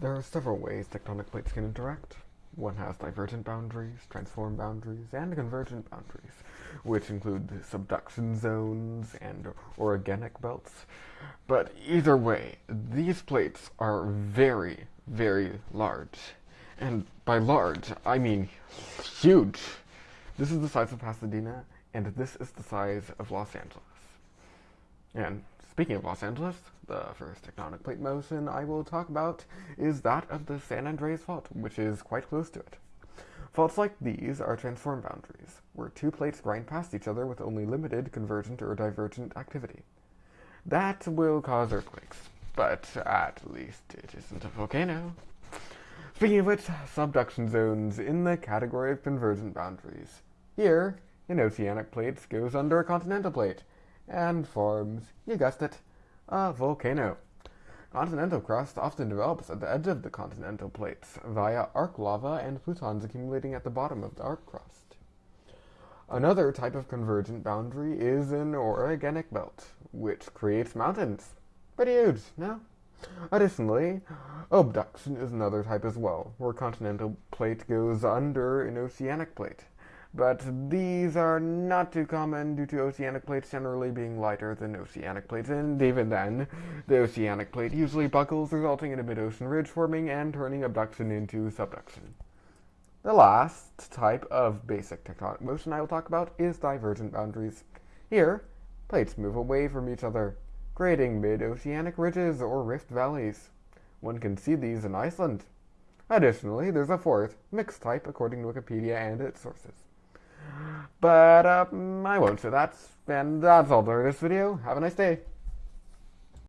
There are several ways tectonic plates can interact. One has divergent boundaries, transform boundaries, and convergent boundaries, which include subduction zones and orogenic belts. But either way, these plates are very, very large. And by large, I mean huge. This is the size of Pasadena, and this is the size of Los Angeles. And speaking of Los Angeles, the first tectonic plate motion I will talk about is that of the San Andreas Fault, which is quite close to it. Faults like these are transform boundaries, where two plates grind past each other with only limited convergent or divergent activity. That will cause earthquakes, but at least it isn't a volcano. Speaking of which, subduction zones in the category of convergent boundaries. Here, an oceanic plate goes under a continental plate, and forms, you guessed it, a volcano. Continental crust often develops at the edge of the continental plates via arc lava and plutons accumulating at the bottom of the arc crust. Another type of convergent boundary is an orogenic belt, which creates mountains. Pretty huge, no? Additionally, obduction is another type as well, where continental plate goes under an oceanic plate but these are not too common due to oceanic plates generally being lighter than oceanic plates, and even then, the oceanic plate usually buckles, resulting in a mid-ocean ridge forming and turning obduction into subduction. The last type of basic tectonic motion I will talk about is divergent boundaries. Here, plates move away from each other, creating mid-oceanic ridges or rift valleys. One can see these in Iceland. Additionally, there's a fourth, mixed type according to Wikipedia and its sources. But um, I won't say that. And that's all for this video. Have a nice day.